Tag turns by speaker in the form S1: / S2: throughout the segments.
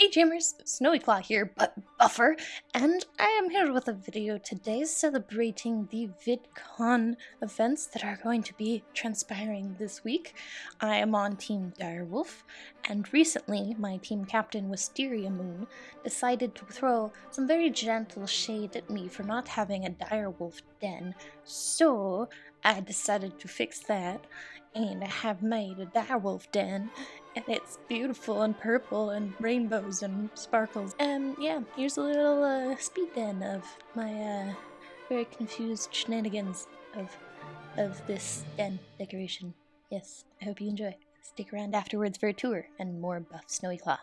S1: Hey Dreamers, Snowy Claw here, but buffer, and I am here with a video today celebrating the VidCon events that are going to be transpiring this week. I am on Team Direwolf, and recently my team captain Wisteria Moon decided to throw some very gentle shade at me for not having a Direwolf den, so I decided to fix that and I have made a direwolf den and it's beautiful and purple and rainbows and sparkles. And yeah, here's a little uh, speed den of my uh, very confused shenanigans of of this den decoration. Yes, I hope you enjoy. Stick around afterwards for a tour and more buff Snowy Claw.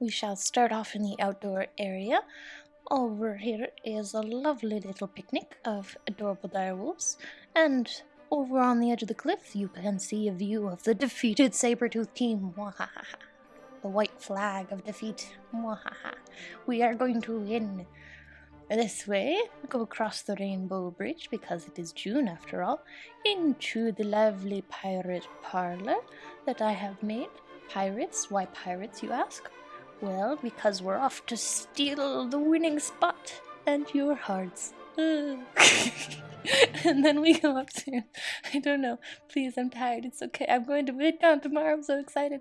S1: We shall start off in the outdoor area. Over here is a lovely little picnic of adorable direwolves, and over on the edge of the cliff you can see a view of the defeated Sabretooth team. Mwahaha. The white flag of defeat. Mwahaha. We are going to win. This way, go across the Rainbow Bridge because it is June after all, into the lovely pirate parlor that I have made. Pirates? Why pirates, you ask? Well, because we're off to steal the winning spot and your hearts. and then we go upstairs. I don't know. Please, I'm tired. It's okay. I'm going to VidCon tomorrow. I'm so excited.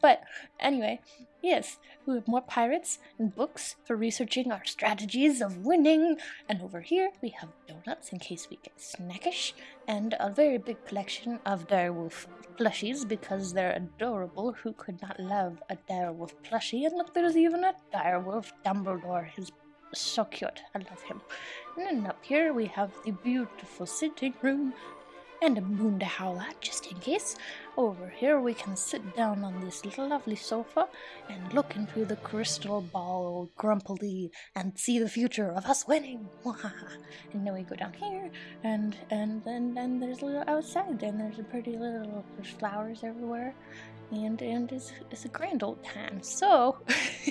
S1: But anyway, yes, we have more pirates and books for researching our strategies of winning. And over here, we have donuts in case we get snackish, and a very big collection of direwolf plushies because they're adorable. Who could not love a direwolf plushie? And look, there's even a direwolf Dumbledore. His so cute. I love him. And then up here we have the beautiful sitting room and a moon to howl at, just in case. Over here we can sit down on this little lovely sofa and look into the crystal ball grumpily and see the future of us winning. and then we go down here and and and then there's a little outside and there's a pretty little there's flowers everywhere and and it's, it's a grand old time. So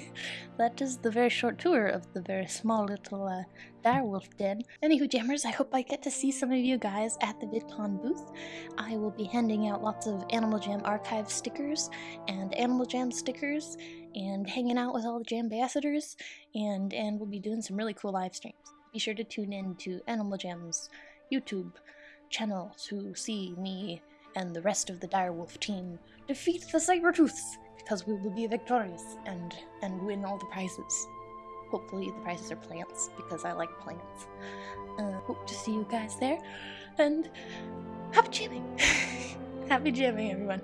S1: that is the very short tour of the very small little uh, direwolf den. Anywho, jammers, I hope I get to see some of you guys at the VidCon booth. I will be handing out lots of Animal Jam archive stickers and Animal Jam stickers and hanging out with all the Jam ambassadors and and we'll be doing some really cool live streams. Be sure to tune in to Animal Jam's YouTube channel to see me and the rest of the direwolf team defeat the Sabertooths because we will be victorious and and win all the prizes. Hopefully the prizes are plants because I like plants. Uh, hope to see you guys there and happy jamming! happy jamming everyone.